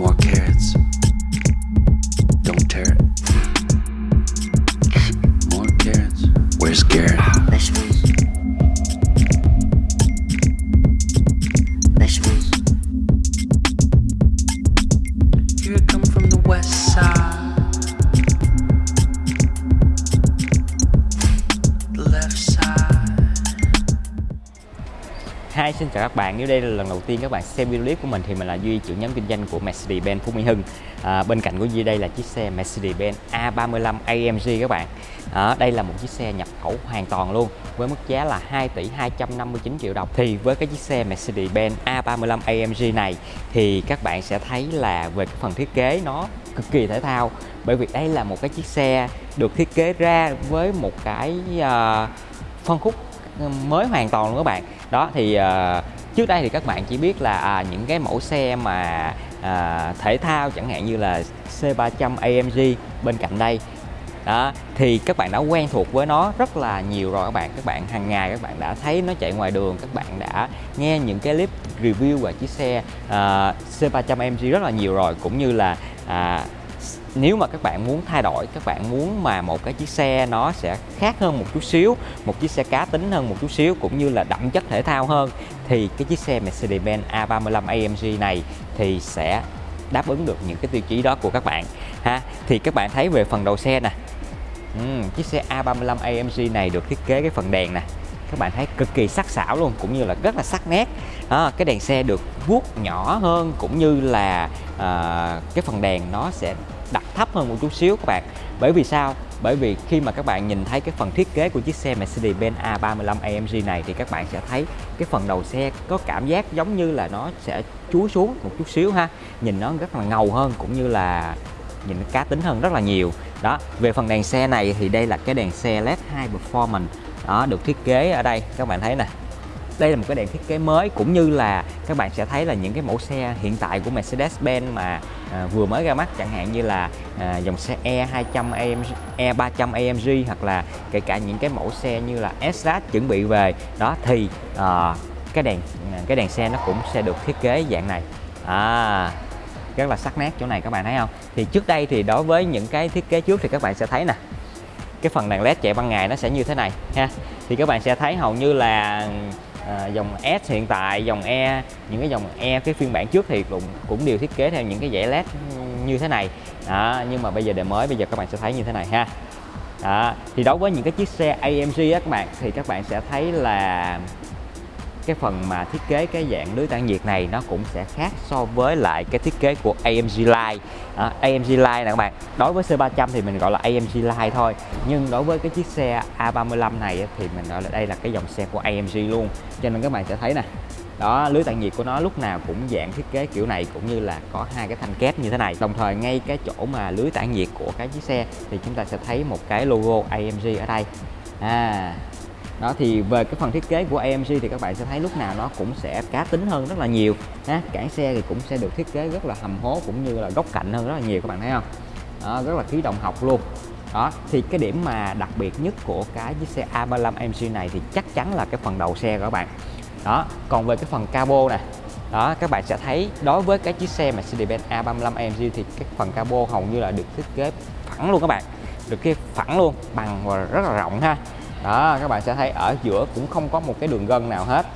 More carrots. Nếu đây là lần đầu tiên các bạn xem video clip của mình thì mình là Duy, trưởng nhóm kinh doanh của Mercedes-Benz Phú Mỹ Hưng. À, bên cạnh của Duy đây là chiếc xe Mercedes-Benz A35 AMG các bạn. à, đây là một chiếc xe nhập khẩu hoàn toàn luôn với mức giá là 2 tỷ 259 triệu đồng. Thì với cái chiếc xe Mercedes-Benz A35 AMG này thì các bạn sẽ thấy là về cái phần thiết kế nó cực kỳ thể thao bởi vì đây là một cái chiếc xe được thiết kế ra với một cái uh, phân khúc ừ, mới hoàn toàn luôn các bạn đó thì uh, trước đây thì các bạn chỉ biết là à, những cái mẫu xe mà à, thể thao chẳng hạn như là C300 AMG bên cạnh đây. Đó thì các bạn đã quen thuộc với nó rất là nhiều rồi các bạn. Các bạn hàng ngày các bạn đã thấy nó chạy ngoài đường các bạn đã nghe những cái clip review về chiếc xe uh, C300 AMG rất là nhiều rồi. Cũng như là uh, nếu mà các bạn muốn thay đổi các bạn muốn mà một cái chiếc xe nó sẽ khác hơn một chút xíu một chiếc xe cá tính hơn một chút xíu cũng như là đậm chất thể thao hơn thì cái chiếc xe Mercedes-Benz A35 AMG này thì sẽ đáp ứng được những cái tiêu chí đó của các bạn ha. Thì các bạn thấy về phần đầu xe nè. Ừm, chiếc xe A35 AMG này được thiết kế cái phần đèn nè. Các bạn thấy cực kỳ sắc sảo luôn cũng như là rất là sắc nét. À, cái đèn xe được vuốt nhỏ hơn cũng như là à, cái phần đèn nó sẽ đặt thấp hơn một chút xíu các bạn. Bởi vì sao? Bởi vì khi mà các bạn nhìn thấy cái phần thiết kế của chiếc xe Mercedes-Benz A35 AMG này thì các bạn sẽ thấy cái phần đầu xe có cảm giác giống như là nó sẽ chúi xuống một chút xíu ha. Nhìn nó rất là ngầu hơn cũng như là nhìn nó cá tính hơn rất là nhiều. Đó, về phần đèn xe này thì đây là cái đèn xe LED High Performance. Đó, được thiết kế ở đây, các bạn thấy nè. Đây là một cái đèn thiết kế mới cũng như là các bạn sẽ thấy là những cái mẫu xe hiện tại của Mercedes-Benz mà à, vừa mới ra mắt chẳng hạn như là à, dòng xe E200 AMG, E300 AMG hoặc là kể cả những cái mẫu xe như là S-Class chuẩn bị về. Đó thì à, cái đèn à, cái đèn xe nó cũng sẽ được thiết kế dạng này. À rất là sắc nét chỗ này các bạn thấy không? Thì trước đây thì đối với những cái thiết kế trước thì các bạn sẽ thấy nè cái phần đèn led chạy ban ngày nó sẽ như thế này ha. Thì các bạn sẽ thấy hầu như là à, dòng S hiện tại dòng E những cái dòng E cái phiên bản trước thì cũng cũng đều thiết kế theo những cái dãy led như thế này. Đó, nhưng mà bây giờ đời mới bây giờ các bạn sẽ thấy như thế này ha. Đó, thì đối với những cái chiếc xe AMG á các bạn thì các bạn sẽ thấy là cái phần mà thiết kế cái dạng lưới tản nhiệt này nó cũng sẽ khác so với lại cái thiết kế của AMG Line. À, AMG Line nè các bạn. Đối với C300 thì mình gọi là AMG Line thôi. Nhưng đối với cái chiếc xe A35 này thì mình gọi là đây là cái dòng xe của AMG luôn. Cho nên các bạn sẽ thấy nè đó lưới tản nhiệt của nó lúc nào cũng dạng thiết kế kiểu này cũng như là có hai cái thanh kép như thế này. Đồng thời ngay cái chỗ mà lưới tản nhiệt của cái chiếc xe thì chúng ta sẽ thấy một cái logo AMG ở đây. À đó thì về cái phần thiết kế của AMG thì các bạn sẽ thấy lúc nào nó cũng sẽ cá tính hơn rất là nhiều ha. Cản xe thì cũng sẽ được thiết kế rất là hầm hố cũng như là góc cạnh hơn rất là nhiều các bạn thấy không? Đó, rất là khí động học luôn. Đó thì cái điểm mà đặc biệt nhất của cái chiếc xe A35 AMG này thì chắc chắn là cái phần đầu xe của các bạn. Đó còn về cái phần cabo nè. Đó các bạn sẽ thấy đối với cái chiếc xe Mercedes-Benz A35 AMG thì cái phần cabo hầu như là được thiết kế phẳng luôn các bạn. Được cái phẳng luôn bằng và rất là rộng ha đó các bạn sẽ thấy ở giữa cũng không có một cái đường gân nào hết.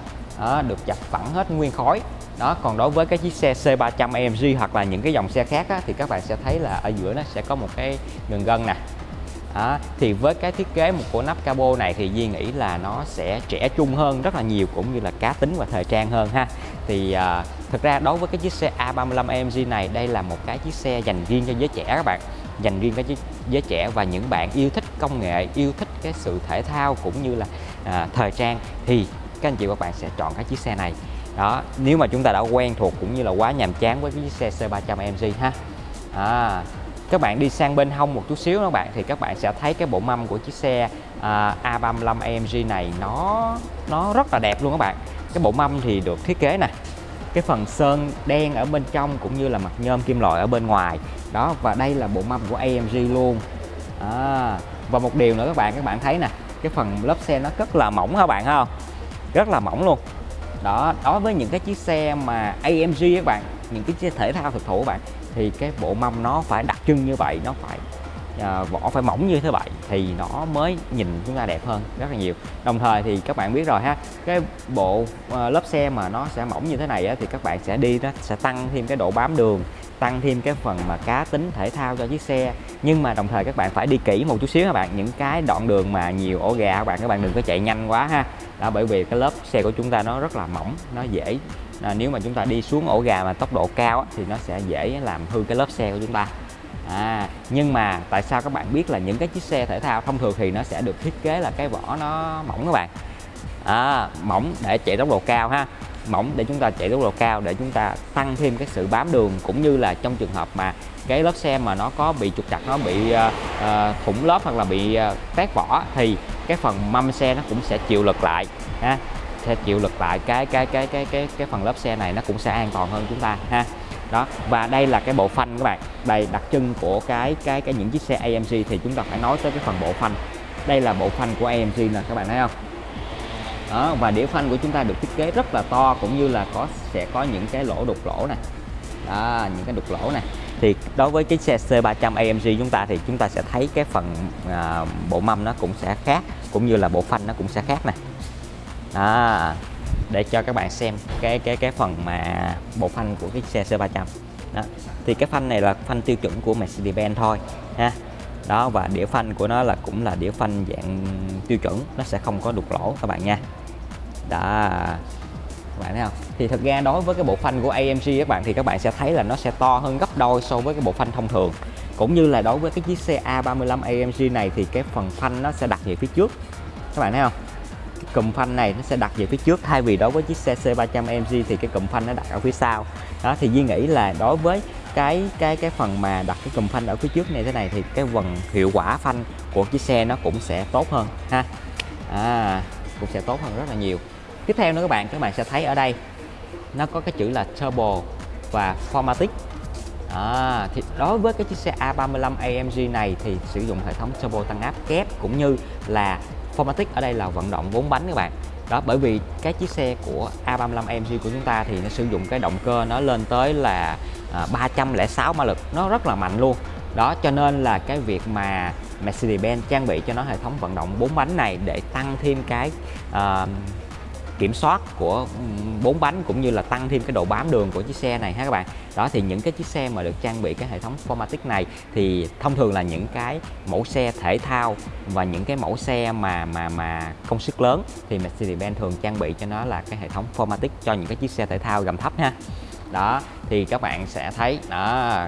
Đó, được chặt phẳng hết nguyên khối. Đó còn đối với cái chiếc xe C300 AMG hoặc là những cái dòng xe khác á, thì các bạn sẽ thấy là ở giữa nó sẽ có một cái đường gân nè. Đó, thì với cái thiết kế một của nắp cabo này thì Duy nghĩ là nó sẽ trẻ trung hơn rất là nhiều cũng như là cá tính và thời trang hơn ha. Thì à, thực ra đối với cái chiếc xe A35 AMG này đây là một cái chiếc xe dành riêng cho giới trẻ các bạn. Dành riêng cho giới trẻ và những bạn yêu thích công nghệ yêu thích cái sự thể thao cũng như là à, thời trang thì các anh chị và các bạn sẽ chọn cái chiếc xe này. Đó nếu mà chúng ta đã quen thuộc cũng như là quá nhàm chán với cái chiếc xe C300 MG ha. À, các bạn đi sang bên hông một chút xíu các bạn thì các bạn sẽ thấy cái bộ mâm của chiếc xe à, A35 AMG này nó nó rất là đẹp luôn các bạn. Cái bộ mâm thì được thiết kế nè cái phần sơn đen ở bên trong cũng như là mặt nhôm kim loại ở bên ngoài. Đó và đây là bộ mâm của AMG luôn. À, và một điều nữa các bạn các bạn thấy nè, cái phần lớp xe nó rất là mỏng các bạn không rất là mỏng luôn. Đó, đối với những cái chiếc xe mà AMG các bạn, những cái xe thể thao thực thụ các bạn, thì cái bộ mâm nó phải đặc trưng như vậy, nó phải à, vỏ phải mỏng như thế vậy thì nó mới nhìn chúng ta đẹp hơn rất là nhiều. Đồng thời thì các bạn biết rồi ha cái bộ à, lớp xe mà nó sẽ mỏng như thế này á, thì các bạn sẽ đi nó sẽ tăng thêm cái độ bám đường tăng thêm cái phần mà cá tính thể thao cho chiếc xe. Nhưng mà đồng thời các bạn phải đi kỹ một chút xíu các bạn những cái đoạn đường mà nhiều ổ gà các bạn các bạn đừng có chạy nhanh quá ha. Đó bởi vì cái lớp xe của chúng ta nó rất là mỏng nó dễ à, nếu mà chúng ta đi xuống ổ gà mà tốc độ cao á, thì nó sẽ dễ làm hư cái lớp xe của chúng ta à nhưng mà tại sao các bạn biết là những cái chiếc xe thể thao thông thường thì nó sẽ được thiết kế là cái vỏ nó mỏng các bạn? À, mỏng để chạy tốc độ cao ha. Mỏng để chúng ta chạy tốc độ cao để chúng ta tăng thêm cái sự bám đường cũng như là trong trường hợp mà cái lớp xe mà nó có bị trục trặc nó bị uh, uh, thủng lớp hoặc là bị uh, tét vỏ thì cái phần mâm xe nó cũng sẽ chịu lực lại ha. Sẽ chịu lực lại cái cái cái cái cái cái phần lớp xe này nó cũng sẽ an toàn hơn chúng ta ha đó và đây là cái bộ phanh các bạn. Đây đặc trưng của cái cái cái những chiếc xe AMG thì chúng ta phải nói tới cái phần bộ phanh. Đây là bộ phanh của AMG nè các bạn thấy không? Đó và đĩa phanh của chúng ta được thiết kế rất là to cũng như là có sẽ có những cái lỗ đục lỗ này đó những cái đục lỗ này thì đối với cái xe C300 AMG chúng ta thì chúng ta sẽ thấy cái phần à, bộ mâm nó cũng sẽ khác cũng như là bộ phanh nó cũng sẽ khác này à, để cho các bạn xem cái cái cái phần mà bộ phanh của cái xe C300 đó. thì cái phanh này là phanh tiêu chuẩn của Mercedes-Benz thôi, ha. Đó, và đĩa phanh của nó là cũng là đĩa phanh dạng tiêu chuẩn, nó sẽ không có đục lỗ các bạn nha. Đó, các bạn thấy không? Thì thực ra đối với cái bộ phanh của AMG các bạn thì các bạn sẽ thấy là nó sẽ to hơn gấp đôi so với cái bộ phanh thông thường. Cũng như là đối với cái chiếc xe A35 AMG này thì cái phần phanh nó sẽ đặt về phía trước. Các bạn thấy không? Cụm phanh này nó sẽ đặt về phía trước. Thay vì đối với chiếc xe C300 AMG thì cái cụm phanh nó đặt ở phía sau. Đó thì Duy nghĩ là đối với cái cái cái phần mà đặt cái cụm phanh ở phía trước này thế này thì cái phần hiệu quả phanh của chiếc xe nó cũng sẽ tốt hơn ha. À, cũng sẽ tốt hơn rất là nhiều. Tiếp theo nữa các bạn các bạn sẽ thấy ở đây nó có cái chữ là turbo và formatic. À, thì đối với cái chiếc xe A35 AMG này thì sử dụng hệ thống turbo tăng áp kép cũng như là formatic ở đây là vận động 4 bánh các bạn. Đó bởi vì cái chiếc xe của A35 AMG của chúng ta thì nó sử dụng cái động cơ nó lên tới là à, 306 mã lực. Nó rất là mạnh luôn. Đó cho nên là cái việc mà Mercedes-Benz trang bị cho nó hệ thống vận động 4 bánh này để tăng thêm cái uh, kiểm soát của bốn bánh cũng như là tăng thêm cái độ bám đường của chiếc xe này ha các bạn. Đó, thì những cái chiếc xe mà được trang bị cái hệ thống Formatic này thì thông thường là những cái mẫu xe thể thao và những cái mẫu xe mà mà mà công suất lớn thì Mercedes-Benz thường trang bị cho nó là cái hệ thống Formatic cho những cái chiếc xe thể thao gầm thấp ha. Đó, thì các bạn sẽ thấy, đó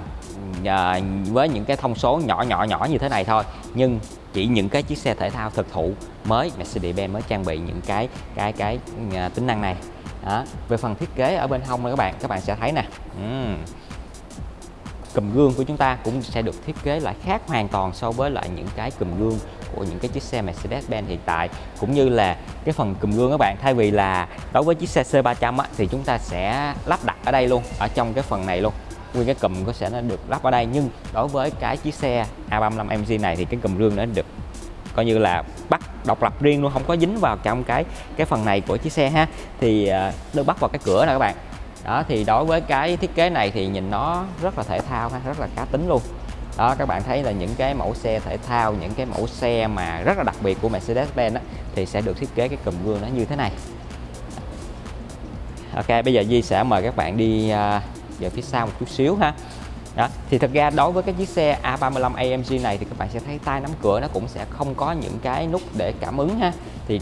à, với những cái thông số nhỏ nhỏ nhỏ như thế này thôi. Nhưng chỉ những cái chiếc xe thể thao thực thụ mới Mercedes-Benz mới trang bị những cái cái cái uh, tính năng này. Đó. về phần thiết kế ở bên hông này các bạn các bạn sẽ thấy nè. Uhm. cùm gương của chúng ta cũng sẽ được thiết kế lại khác hoàn toàn so với lại những cái cùm gương của những cái chiếc xe Mercedes-Benz hiện tại. Cũng như là cái phần cùm gương các bạn thay vì là đối với chiếc xe C300 á, thì chúng ta sẽ lắp đặt ở đây luôn ở trong cái phần này luôn nguyên cái cụm có sẽ nó được lắp ở đây. Nhưng đối với cái chiếc xe A35 MG này thì cái cụm rương nó được coi như là bắt độc lập riêng luôn không có dính vào trong cái cái phần này của chiếc xe ha. Thì à, được bắt vào cái cửa nè các bạn. Đó thì đối với cái thiết kế này thì nhìn nó rất là thể thao ha rất là cá tính luôn. Đó các bạn thấy là những cái mẫu xe thể thao những cái mẫu xe mà rất là đặc biệt của Mercedes-Benz thì sẽ được thiết kế cái cụm gương nó như thế này. Ok bây giờ Di sẽ mời các bạn đi uh, về phía sau một chút xíu ha. Đó thì thật ra đối với cái chiếc xe A35 AMG này thì các bạn sẽ thấy tay nắm cửa nó cũng sẽ không có những cái nút để cảm ứng ha. Thì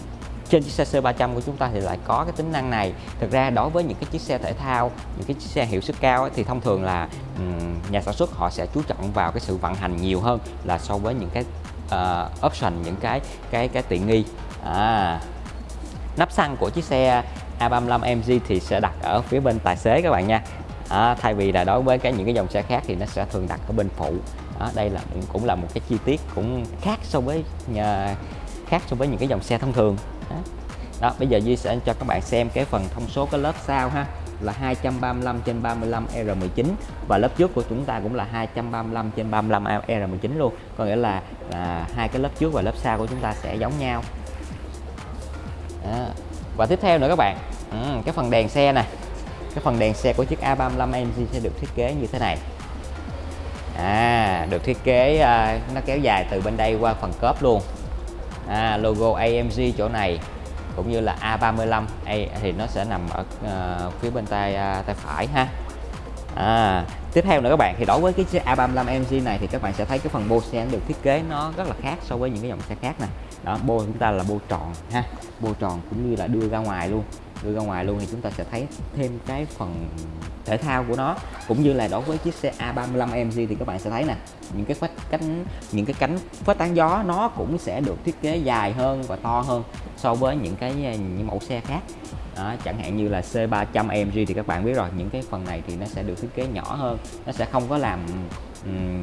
trên chiếc xe C300 của chúng ta thì lại có cái tính năng này. Thực ra đối với những cái chiếc xe thể thao những cái chiếc xe hiệu suất cao ấy, thì thông thường là um, nhà sản xuất họ sẽ chú trọng vào cái sự vận hành nhiều hơn là so với những cái uh, option những cái cái cái tiện nghi. À, nắp xăng của chiếc xe A35 MG thì sẽ đặt ở phía bên tài xế các bạn nha à, thay vì là đối với cái những cái dòng xe khác thì nó sẽ thường đặt ở bên phụ. Đó, đây là cũng là một cái chi tiết cũng khác so với nhà, khác so với những cái dòng xe thông thường. Đó. đó bây giờ Duy sẽ cho các bạn xem cái phần thông số cái lớp sau ha là 235 trên 35 R19 và lớp trước của chúng ta cũng là 235 trên 35 R19 luôn. Có nghĩa là, là hai cái lớp trước và lớp sau của chúng ta sẽ giống nhau. Đó. và tiếp theo nữa các bạn. Ừ, cái phần đèn xe này cái phần đèn xe của chiếc A35 AMG sẽ được thiết kế như thế này. À, được thiết kế à, nó kéo dài từ bên đây qua phần cốp luôn. À, logo AMG chỗ này cũng như là A35 A, thì nó sẽ nằm ở uh, phía bên tay uh, tay phải ha. À, tiếp theo nữa các bạn thì đối với cái chiếc A35 AMG này thì các bạn sẽ thấy cái phần bô xe được thiết kế nó rất là khác so với những cái dòng xe khác nè. Đó bô chúng ta là bô tròn ha bô tròn cũng như là đưa ra ngoài luôn đưa ra ngoài luôn thì chúng ta sẽ thấy thêm cái phần thể thao của nó. Cũng như là đối với chiếc xe A35 AMG thì các bạn sẽ thấy nè, những cái phát cánh, những cái cánh phát tán gió nó cũng sẽ được thiết kế dài hơn và to hơn so với những cái à, những mẫu xe khác đó, chẳng hạn như là C300 AMG thì các bạn biết rồi. Những cái phần này thì nó sẽ được thiết kế nhỏ hơn. Nó sẽ không có làm um,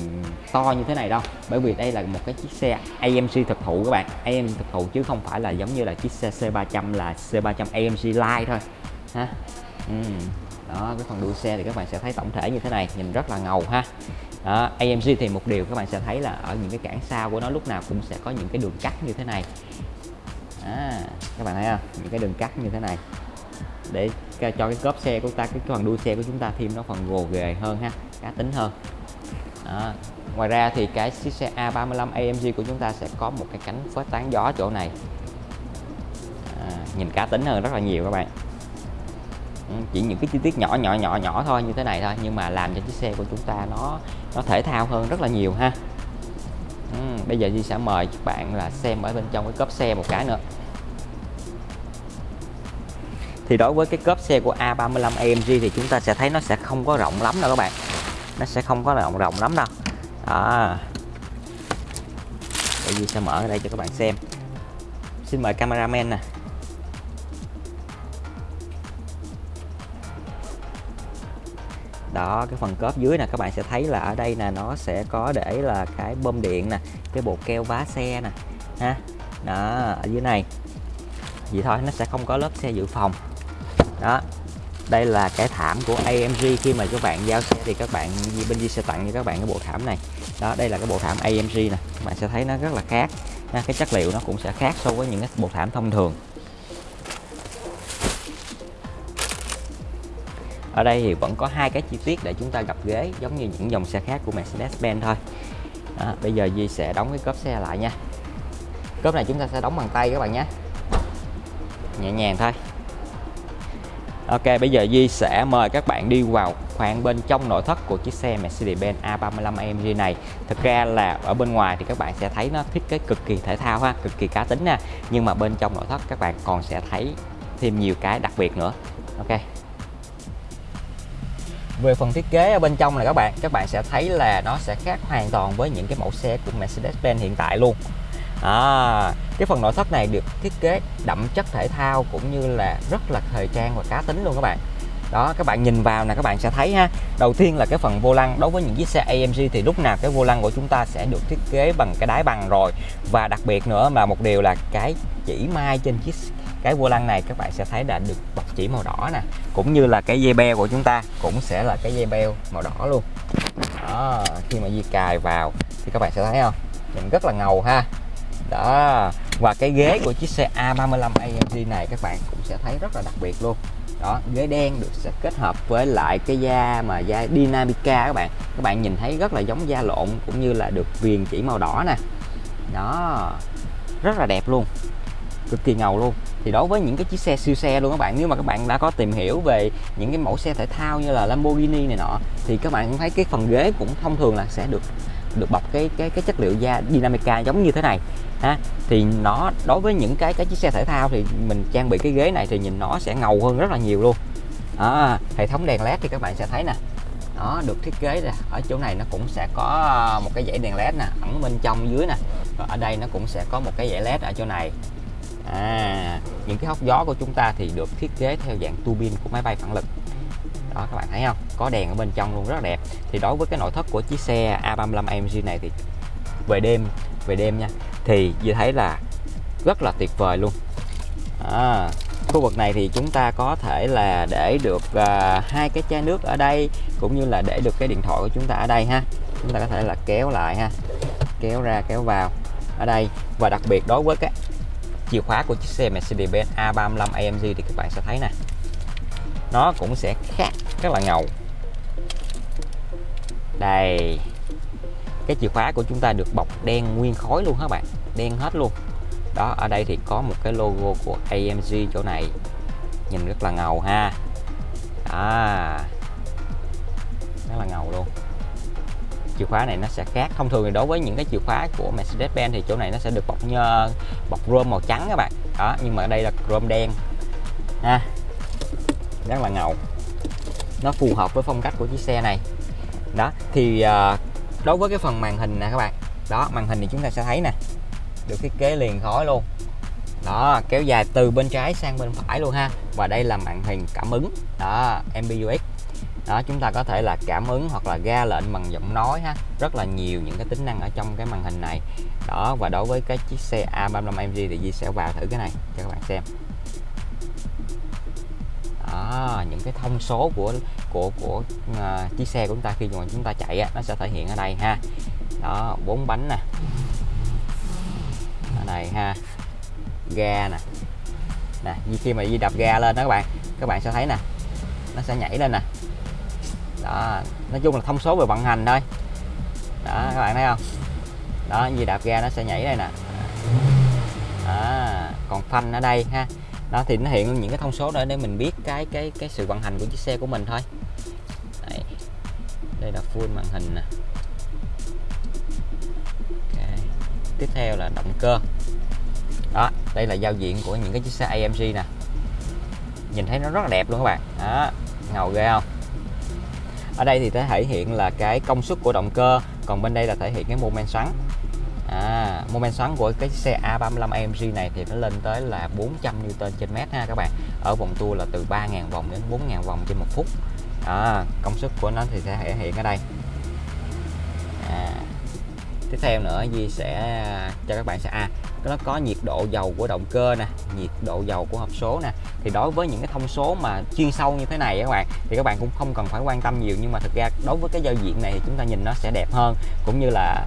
to như thế này đâu. Bởi vì đây là một cái chiếc xe AMG thực thụ các bạn. AMG thực thụ chứ không phải là giống như là chiếc xe C300 là C300 AMG Line thôi. Ha? Uhm. đó cái phần đuôi xe thì các bạn sẽ thấy tổng thể như thế này. Nhìn rất là ngầu ha. Đó, AMG thì một điều các bạn sẽ thấy là ở những cái cản sau của nó lúc nào cũng sẽ có những cái đường cắt như thế này à, các bạn thấy không? Những cái đường cắt như thế này. Để cho cái cốp xe của ta cái phần đuôi xe của chúng ta thêm nó phần gồ ghề hơn ha cá tính hơn. Đó. ngoài ra thì cái chiếc xe A35 AMG của chúng ta sẽ có một cái cánh phớt tán gió chỗ này. À, nhìn cá tính hơn rất là nhiều các bạn. Ừ, chỉ những cái chi tiết nhỏ nhỏ nhỏ nhỏ thôi như thế này thôi nhưng mà làm cho chiếc xe của chúng ta nó nó thể thao hơn rất là nhiều ha bây giờ Di sẽ mời các bạn là xem ở bên trong cái cốp xe một cái nữa. Thì đối với cái cốp xe của A35 AMG thì chúng ta sẽ thấy nó sẽ không có rộng lắm đâu các bạn. Nó sẽ không có rộng rộng lắm đâu. Đó. Để Di sẽ mở ở đây cho các bạn xem. Xin mời cameraman nè. Đó, cái phần cốp dưới nè, các bạn sẽ thấy là ở đây nè, nó sẽ có để là cái bơm điện nè cái bộ keo vá xe nè, ha, đó, ở dưới này. Vậy thôi, nó sẽ không có lớp xe dự phòng. Đó, đây là cái thảm của AMG khi mà các bạn giao xe thì các bạn bên Di sẽ tặng cho các bạn cái bộ thảm này. Đó, đây là cái bộ thảm AMG nè. Bạn sẽ thấy nó rất là khác. Cái chất liệu nó cũng sẽ khác so với những cái bộ thảm thông thường. Ở đây thì vẫn có hai cái chi tiết để chúng ta gặp ghế, giống như những dòng xe khác của Mercedes-Benz thôi à, bây giờ Di sẽ đóng cái cốp xe lại nha. Cốp này chúng ta sẽ đóng bằng tay các bạn nhé. Nhẹ nhàng thôi. Ok bây giờ Di sẽ mời các bạn đi vào khoang bên trong nội thất của chiếc xe Mercedes-Benz A35 AMG này. Thực ra là ở bên ngoài thì các bạn sẽ thấy nó thiết kế cực kỳ thể thao ha, cực kỳ cá tính nha Nhưng mà bên trong nội thất các bạn còn sẽ thấy thêm nhiều cái đặc biệt nữa. Ok về phần thiết kế ở bên trong này các bạn các bạn sẽ thấy là nó sẽ khác hoàn toàn với những cái mẫu xe của Mercedes-Benz hiện tại luôn. À, cái phần nội thất này được thiết kế đậm chất thể thao cũng như là rất là thời trang và cá tính luôn các bạn. Đó các bạn nhìn vào nè các bạn sẽ thấy ha đầu tiên là cái phần vô lăng. Đối với những chiếc xe AMG thì lúc nào cái vô lăng của chúng ta sẽ được thiết kế bằng cái đáy bằng rồi. Và đặc biệt nữa là một điều là cái chỉ mai trên chiếc cái vô lăng này các bạn sẽ thấy đã được bọc chỉ màu đỏ nè. Cũng như là cái dây beo của chúng ta cũng sẽ là cái dây beo màu đỏ luôn. Đó, khi mà di cài vào thì các bạn sẽ thấy không? Nhìn rất là ngầu ha. Đó, và cái ghế của chiếc xe A35 AMG này các bạn cũng sẽ thấy rất là đặc biệt luôn. Đó, ghế đen được sẽ kết hợp với lại cái da mà da Dynamica các bạn. Các bạn nhìn thấy rất là giống da lộn cũng như là được viền chỉ màu đỏ nè. Đó, rất là đẹp luôn cực kỳ ngầu luôn. Thì đối với những cái chiếc xe siêu xe luôn các bạn nếu mà các bạn đã có tìm hiểu về những cái mẫu xe thể thao như là Lamborghini này nọ thì các bạn cũng thấy cái phần ghế cũng thông thường là sẽ được được bọc cái cái cái chất liệu da Dynamica giống như thế này. Ha thì nó đối với những cái cái chiếc xe thể thao thì mình trang bị cái ghế này thì nhìn nó sẽ ngầu hơn rất là nhiều luôn. À, hệ thống đèn led thì các bạn sẽ thấy nè. Nó được thiết kế ra ở chỗ này nó cũng sẽ có ờ, một cái dãy đèn led nè ẩn bên trong dưới nè. Rồi ở đây nó cũng sẽ có một cái dãy led ở chỗ này à, những cái hốc gió của chúng ta thì được thiết kế theo dạng tua bin của máy bay phản lực. Đó các bạn thấy không? Có đèn ở bên trong luôn rất là đẹp. Thì đối với cái nội thất của chiếc xe A35 AMG này thì về đêm về đêm nha thì như thấy là rất là tuyệt vời luôn. À, khu vực này thì chúng ta có thể là để được uh, hai cái chai nước ở đây cũng như là để được cái điện thoại của chúng ta ở đây ha. Chúng ta có thể là kéo lại ha. Kéo ra kéo vào ở đây. Và đặc biệt đối với cái chìa khóa của chiếc xe Mercedes-Benz A35 AMG thì các bạn sẽ thấy nè. Nó cũng sẽ khác, rất là ngầu. Đây, cái chìa khóa của chúng ta được bọc đen nguyên khối luôn các bạn? Đen hết luôn. Đó, ở đây thì có một cái logo của AMG chỗ này. Nhìn rất là ngầu ha. À rất là ngầu luôn chìa khóa này nó sẽ khác. Thông thường thì đối với những cái chìa khóa của Mercedes-Benz thì chỗ này nó sẽ được bọc nhơ bọc rôm màu trắng các bạn. Đó, nhưng mà ở đây là rôm đen. Ha, rất là ngầu. Nó phù hợp với phong cách của chiếc xe này. Đó, thì à, đối với cái phần màn hình nè các bạn. Đó, màn hình thì chúng ta sẽ thấy nè, được thiết kế liền khối luôn. Đó, kéo dài từ bên trái sang bên phải luôn ha. Và đây là màn hình cảm ứng. Đó MBUX đó chúng ta có thể là cảm ứng hoặc là ra lệnh bằng giọng nói ha. Rất là nhiều những cái tính năng ở trong cái màn hình này. Đó và đối với cái chiếc xe A35MG thì Di sẽ vào thử cái này cho các bạn xem. Đó những cái thông số của của của uh, chiếc xe của chúng ta khi mà chúng ta chạy á, nó sẽ thể hiện ở đây ha. Đó bốn bánh nè. Ở đây ha. Ga nè. Nè khi mà di đập ga lên đó các bạn các bạn sẽ thấy nè nó sẽ nhảy lên nè đó nói chung là thông số về vận hành thôi. Đó các bạn thấy không? Đó gì đạp ga nó sẽ nhảy đây nè. Đó, còn phanh ở đây ha. Đó thì nó hiện những cái thông số đó để mình biết cái cái cái sự vận hành của chiếc xe của mình thôi. Đây, đây là full màn hình nè. Okay. tiếp theo là động cơ. Đó đây là giao diện của những cái chiếc xe AMG nè. Nhìn thấy nó rất là đẹp luôn các bạn. Đó ngầu ghê không? Ở đây thì thể hiện là cái công suất của động cơ còn bên đây là thể hiện cái mô men xoắn. À, mô men xoắn của cái xe A35 AMG này thì nó lên tới là 400 Newton trên mét ha các bạn. Ở vòng tua là từ 3.000 vòng đến 4.000 vòng trên một phút. À, công suất của nó thì sẽ thể hiện ở đây. À, tiếp theo nữa Di sẽ à, cho các bạn sẽ à nó có nhiệt độ dầu của động cơ nè, nhiệt độ dầu của hộp số nè. Thì đối với những cái thông số mà chuyên sâu như thế này các bạn, thì các bạn cũng không cần phải quan tâm nhiều. Nhưng mà thực ra đối với cái giao diện này thì chúng ta nhìn nó sẽ đẹp hơn. Cũng như là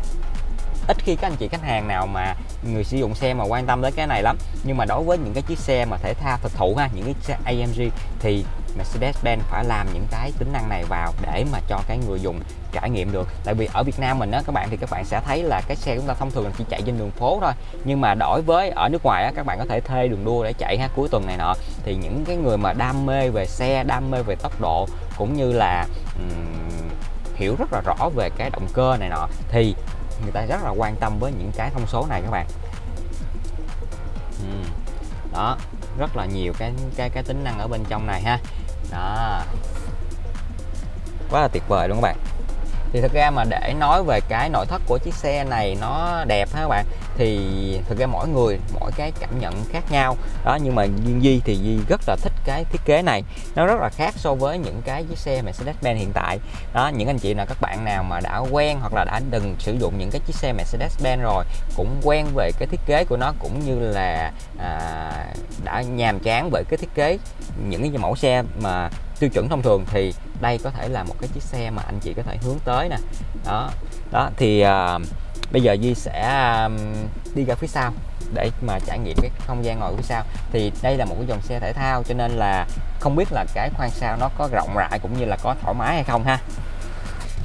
ít khi các anh chị khách hàng nào mà người sử dụng xe mà quan tâm tới cái này lắm. Nhưng mà đối với những cái chiếc xe mà thể thao thực thụ ha, những cái xe AMG thì Mercedes-Benz phải làm những cái tính năng này vào để mà cho cái người dùng trải nghiệm được. Tại vì ở Việt Nam mình á các bạn thì các bạn sẽ thấy là cái xe chúng ta thông thường chỉ chạy trên đường phố thôi. Nhưng mà đổi với ở nước ngoài á các bạn có thể thuê đường đua để chạy ha cuối tuần này nọ. Thì những cái người mà đam mê về xe đam mê về tốc độ cũng như là um, hiểu rất là rõ về cái động cơ này nọ thì người ta rất là quan tâm với những cái thông số này các bạn. Uhm. đó rất là nhiều cái cái cái tính năng ở bên trong này ha đó. Quá là tuyệt vời luôn các bạn thì thực ra mà để nói về cái nội thất của chiếc xe này nó đẹp ha các bạn thì thực ra mỗi người mỗi cái cảm nhận khác nhau. Đó nhưng mà Duyên Di thì Di rất là thích cái thiết kế này. Nó rất là khác so với những cái chiếc xe Mercedes-Benz hiện tại. Đó những anh chị nào các bạn nào mà đã quen hoặc là đã từng sử dụng những cái chiếc xe Mercedes-Benz rồi cũng quen về cái thiết kế của nó cũng như là à, đã nhàm chán về cái thiết kế những cái mẫu xe mà tiêu chuẩn thông thường thì đây có thể là một cái chiếc xe mà anh chị có thể hướng tới nè. Đó. Đó thì uh, bây giờ Di sẽ um, đi ra phía sau để mà trải nghiệm cái không gian ngồi phía sau. Thì đây là một cái dòng xe thể thao cho nên là không biết là cái khoang sau nó có rộng rãi cũng như là có thoải mái hay không ha.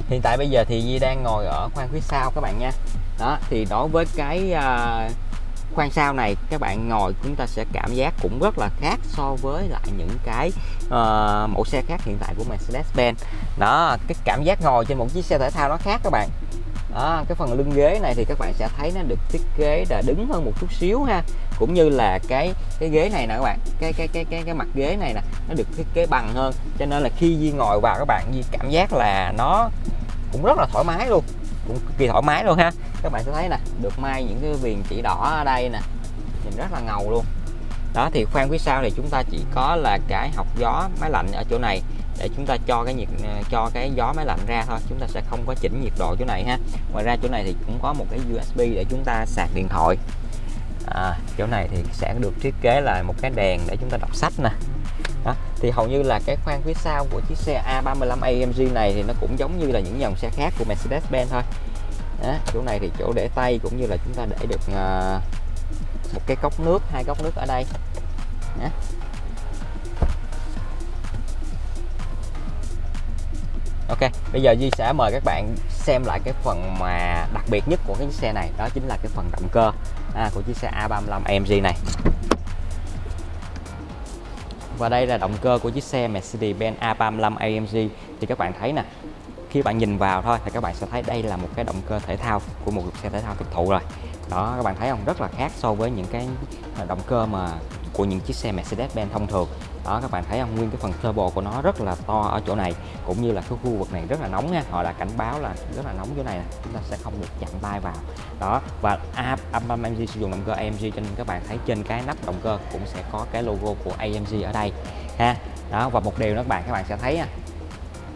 Hiện tại bây giờ thì Di đang ngồi ở khoang phía sau các bạn nha. Đó thì đối với cái uh, khoang sau này các bạn ngồi chúng ta sẽ cảm giác cũng rất là khác so với lại những cái uh, mẫu xe khác hiện tại của Mercedes-Benz. Đó cái cảm giác ngồi trên một chiếc xe thể thao nó khác các bạn. Đó, cái phần lưng ghế này thì các bạn sẽ thấy nó được thiết kế là đứng hơn một chút xíu ha. Cũng như là cái cái ghế này nè các bạn cái cái cái cái cái mặt ghế này nè nó được thiết kế bằng hơn. Cho nên là khi Di ngồi vào các bạn Di cảm giác là nó cũng rất là thoải mái luôn cũng cực kỳ thoải mái luôn ha. Các bạn sẽ thấy nè được may những cái viền chỉ đỏ ở đây nè. Nhìn rất là ngầu luôn. Đó thì khoang phía sau thì chúng ta chỉ có là cái học gió máy lạnh ở chỗ này để chúng ta cho cái nhiệt ờ, cho cái gió máy lạnh ra thôi. Chúng ta sẽ không có chỉnh nhiệt độ chỗ này ha. Ngoài ra chỗ này thì cũng có một cái USB để chúng ta sạc điện thoại. À, chỗ này thì sẽ được thiết kế là một cái đèn để chúng ta đọc sách nè thì hầu như là cái khoang phía sau của chiếc xe A35 AMG này thì nó cũng giống như là những dòng xe khác của Mercedes-Benz thôi đó. chỗ này thì chỗ để tay cũng như là chúng ta để được uh, một cái cốc nước hai cốc nước ở đây đó. Ok, bây giờ Duy sẽ mời các bạn xem lại cái phần mà đặc biệt nhất của cái chiếc xe này Đó chính là cái phần động cơ à, của chiếc xe A35 AMG này và đây là động cơ của chiếc xe Mercedes-Benz A35 AMG Thì các bạn thấy nè Khi bạn nhìn vào thôi thì các bạn sẽ thấy đây là một cái động cơ thể thao của một xe thể thao thực thụ rồi. Đó, các bạn thấy không? Rất là khác so với những cái à, động cơ mà của những chiếc xe Mercedes-Benz thông thường đó, các bạn thấy không? Nguyên cái phần turbo của nó rất là to ở chỗ này, cũng như là cái khu vực này rất là nóng nha. Họ đã cảnh báo là rất là nóng chỗ này, chúng ta sẽ không được chạm tay vào. Đó, và AMG sử dụng động cơ AMG cho nên các bạn thấy trên cái nắp động cơ cũng sẽ có cái logo của AMG ở đây ha. Đó, và một điều nữa các bạn các bạn sẽ thấy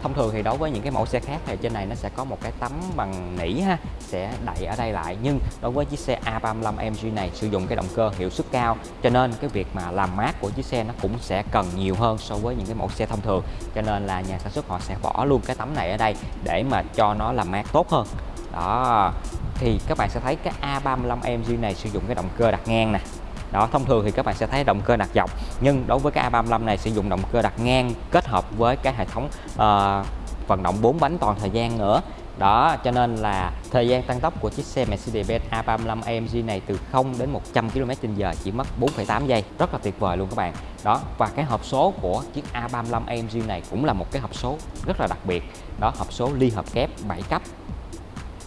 thông thường thì đối với những cái mẫu xe khác thì trên này nó sẽ có một cái tấm bằng nỉ ha, sẽ đậy ở đây lại. Nhưng đối với chiếc xe A35 mg này, sử dụng cái động cơ hiệu suất cao, cho nên cái việc mà làm mát của chiếc xe nó cũng sẽ cần nhiều hơn so với những cái mẫu xe thông thường. Cho nên là nhà sản xuất họ sẽ bỏ luôn cái tấm này ở đây để mà cho nó làm mát tốt hơn. Đó, thì các bạn sẽ thấy cái A35 mg này sử dụng cái động cơ đặt ngang nè đó thông thường thì các bạn sẽ thấy động cơ đặt dọc nhưng đối với cái A35 này sử dụng động cơ đặt ngang kết hợp với cái hệ thống uh, vận động 4 bánh toàn thời gian nữa. Đó cho nên là thời gian tăng tốc của chiếc xe Mercedes-Benz A35 AMG này từ 0 đến 100 km/h chỉ mất 4,8 giây. Rất là tuyệt vời luôn các bạn. Đó và cái hộp số của chiếc A35 AMG này cũng là một cái hộp số rất là đặc biệt. Đó hộp số ly hợp kép 7 cấp.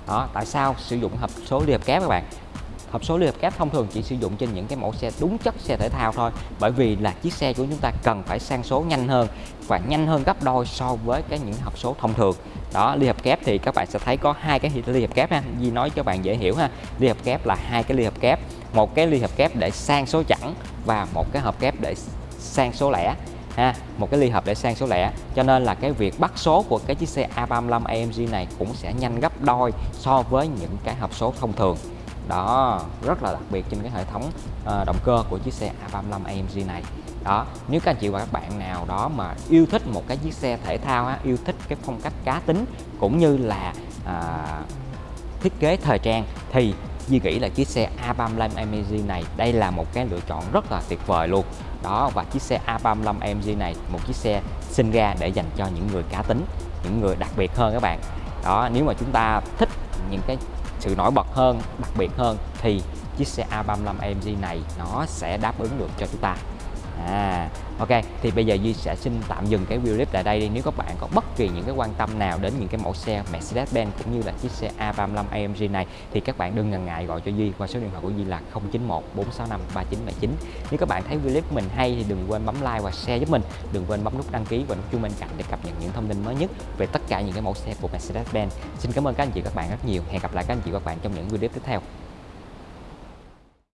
Đó tại sao sử dụng hộp số ly hợp kép các bạn? Hộp số liên hợp kép thông thường chỉ sử dụng trên những cái mẫu xe đúng chất xe thể thao thôi. Bởi vì là chiếc xe của chúng ta cần phải sang số nhanh hơn, và nhanh hơn gấp đôi so với cái những hộp số thông thường. Đó liên hợp kép thì các bạn sẽ thấy có hai cái liên hợp kép ha. Di nói cho bạn dễ hiểu ha. Liên hợp kép là hai cái liên hợp kép. Một cái liên hợp kép để sang số chẵn và một cái hộp kép để sang số lẻ ha. Một cái ly hợp để sang số lẻ. Cho nên là cái việc bắt số của cái chiếc xe A35 AMG này cũng sẽ nhanh gấp đôi so với những cái hộp số thông thường đó rất là đặc biệt trên cái hệ thống uh, động cơ của chiếc xe A35 AMG này. Đó nếu các anh chị và các bạn nào đó mà yêu thích một cái chiếc xe thể thao á, yêu thích cái phong cách cá tính cũng như là uh, thiết kế thời trang thì Di nghĩ là chiếc xe A35 AMG này đây là một cái lựa chọn rất là tuyệt vời luôn. Đó và chiếc xe A35 AMG này một chiếc xe sinh ra để dành cho những người cá tính những người đặc biệt hơn các bạn. Đó nếu mà chúng ta thích những cái sự nổi bật hơn, đặc biệt hơn, thì chiếc xe A35 AMG này nó sẽ đáp ứng được cho chúng ta à ok, thì bây giờ Duy sẽ xin tạm dừng cái video clip tại đây đi. Nếu các bạn có bất kỳ những cái quan tâm nào đến những cái mẫu xe Mercedes-Benz cũng như là chiếc xe A35 AMG này, thì các bạn đừng ngần ngại gọi cho Duy qua số điện thoại của Duy là 091 465 3979 nếu các bạn thấy video clip của mình hay thì đừng quên bấm like và share giúp mình. Đừng quên bấm nút đăng ký và nút chuông bên cạnh để cập nhật những thông tin mới nhất về tất cả những cái mẫu xe của Mercedes-Benz. Xin cảm ơn các anh chị, các bạn rất nhiều. Hẹn gặp lại các anh chị các bạn trong những video tiếp theo.